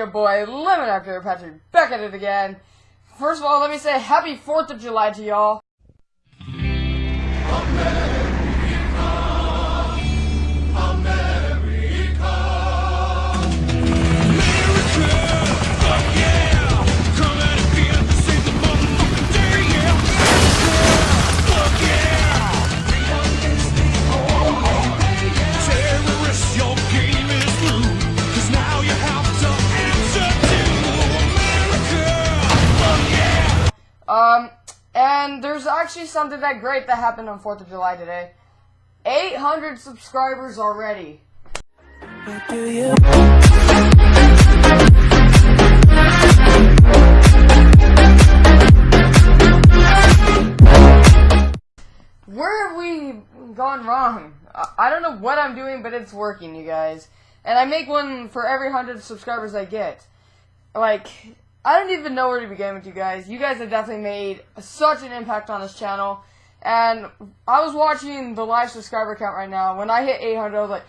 your boy, Lemon After Patrick, back at it again. First of all, let me say happy 4th of July to y'all. And there's actually something that great that happened on 4th of July today. 800 subscribers already. Where have we gone wrong? I- don't know what I'm doing, but it's working, you guys. And I make one for every 100 subscribers I get. Like, I don't even know where to begin with you guys. You guys have definitely made such an impact on this channel. And I was watching the live subscriber count right now. When I hit 800, I was like,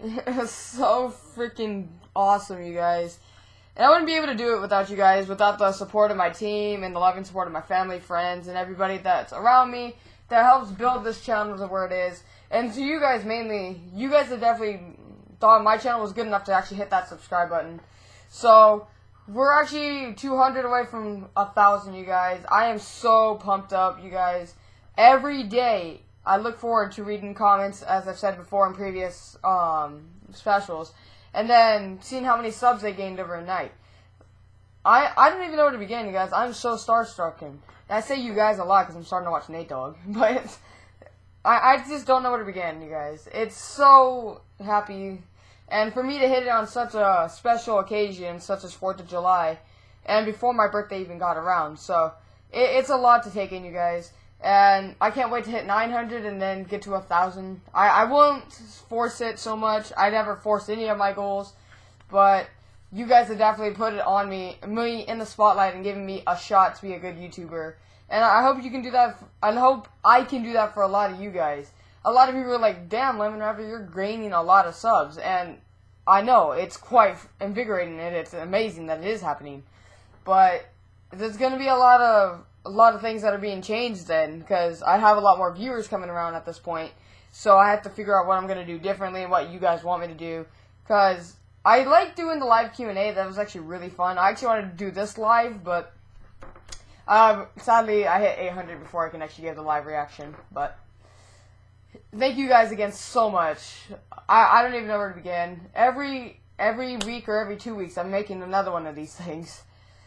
it was so freaking awesome, you guys. And I wouldn't be able to do it without you guys, without the support of my team and the loving support of my family, friends, and everybody that's around me that helps build this channel to where it is. And to you guys mainly, you guys have definitely thought my channel was good enough to actually hit that subscribe button. So we're actually 200 away from a thousand, you guys. I am so pumped up, you guys. Every day, I look forward to reading comments, as I've said before in previous um, specials, and then seeing how many subs they gained overnight. I I don't even know where to begin, you guys. I'm so starstruck, and I say you guys a lot because I'm starting to watch Nate Dogg, but I I just don't know where to begin, you guys. It's so happy, and for me to hit it on such a special occasion, such as Fourth of July, and before my birthday even got around, so it, it's a lot to take in, you guys. And I can't wait to hit 900 and then get to a thousand. I I won't force it so much. I never force any of my goals, but you guys have definitely put it on me, me in the spotlight and given me a shot to be a good YouTuber. And I hope you can do that. I hope I can do that for a lot of you guys. A lot of people are like, "Damn, Lemon Rapper, you're gaining a lot of subs," and I know it's quite invigorating and it's amazing that it is happening. But there's going to be a lot of a lot of things that are being changed then because I have a lot more viewers coming around at this point. So I have to figure out what I'm going to do differently and what you guys want me to do because I like doing the live Q&A. That was actually really fun. I actually wanted to do this live, but um, sadly I hit 800 before I can actually give the live reaction. But thank you guys again so much. I, I don't even know where to begin. Every every week or every two weeks, I'm making another one of these things.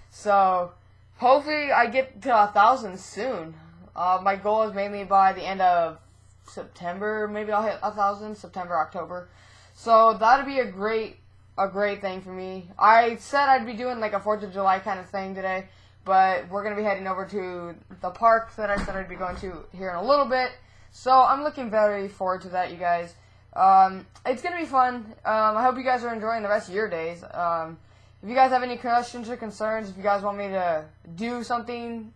So hopefully I get to a thousand soon. Uh, my goal is mainly by the end of September. Maybe I'll hit a thousand September, October. So that'd be a great a great thing for me. I said I'd be doing like a Fourth of July kind of thing today, but we're gonna be heading over to the park that I said I'd be going to here in a little bit. So I'm looking very forward to that, you guys. Um, it's gonna be fun. Um, I hope you guys are enjoying the rest of your days. Um, if you guys have any questions or concerns, if you guys want me to do something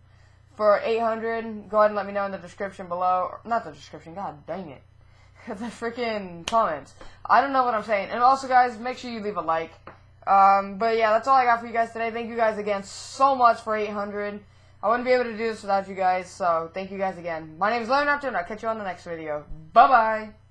for 800, go ahead and let me know in the description below. Not the description, god dang it. the freaking comments. I don't know what I'm saying. And also, guys, make sure you leave a like. Um, but yeah, that's all I got for you guys today. Thank you guys again so much for 800. I wouldn't be able to do this without you guys, so thank you guys again. My name is Leonard Raptor, and I'll catch you on the next video. Bye-bye!